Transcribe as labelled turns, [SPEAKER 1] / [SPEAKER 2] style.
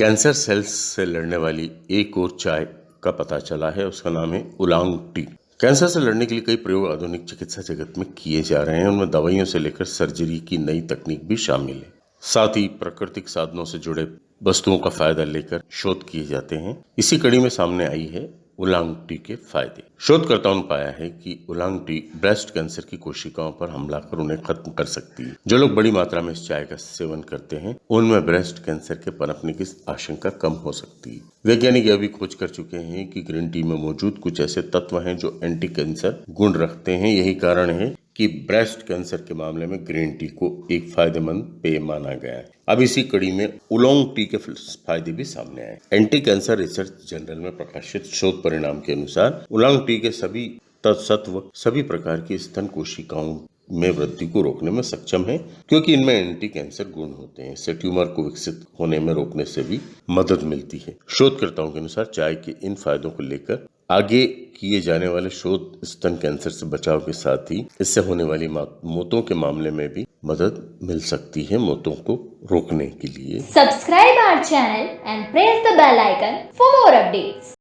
[SPEAKER 1] Cancer cells से लड़ने वाली एक और चाय का पता चला है, उसका नाम है उलांग टी। कैंसर से लड़ने के लिए कई प्रयोग आधुनिक चिकित्सा जगत में किए जा रहे हैं, उनमें दवाइयों से लेकर सर्जरी की नई तकनीक भी शामिल है। साथ ही प्राकृतिक साधनों से जुड़े वस्तुओं का फ़ायदा लेकर शोध किए जाते हैं। इसी कड़ी में सामने आई है उलांग टी के फ़ायदे। शोधकर्ताओं ने पाया है कि उलांग टी ब्रेस्ट कैंसर की कोशिकाओं पर हमला कर उन्हें खत्म कर सकती है। जो लोग बड़ी मात्रा में इस चाय का सेवन करते हैं, उनमें ब्रेस्ट कैंसर के पनपने की आशंका कम हो सकती है। वैज्ञानिक यह भी खोज कर चुके हैं कि ग्रीन टी में मौजूद कुछ ऐसे तत्व हैं जो एंटी कैंसर गुण रखते हैं। यही कारण है कि ब्रेस्ट कैंसर के मामले में ग्रीन टी को एक फ़ायदेमंद पेय माना गया है। अब इसी कड़ी में उलोंग टी के फ़ायदे भी सामने आए। एंटी कैंसर रिसर्च जर्नल में प्रकाशित शोध परिणाम के अनुसार, उलोंग टी के सभी तत्सत्व, सभी प्रकार की स्तन कोशिकाओं में वृद्धि को रोकने में सक्षम है, क्योंकि इनमें एंटी कैंसर गुण होते हैं। इससे ट्यूमर को विकसित होने में रोकने से भी मदद मिलती है। शोधकर्ताओं के अनुसार चाय के इन फायदों को लेकर आगे किए जाने वाले शोध स्तन कैंसर से बचाव के साथ ही इससे होने वाली मौतों के मामले में भी मदद मिल सकती है मौतों को रोकने के लिए
[SPEAKER 2] subscribe our channel and press the bell icon for more updates.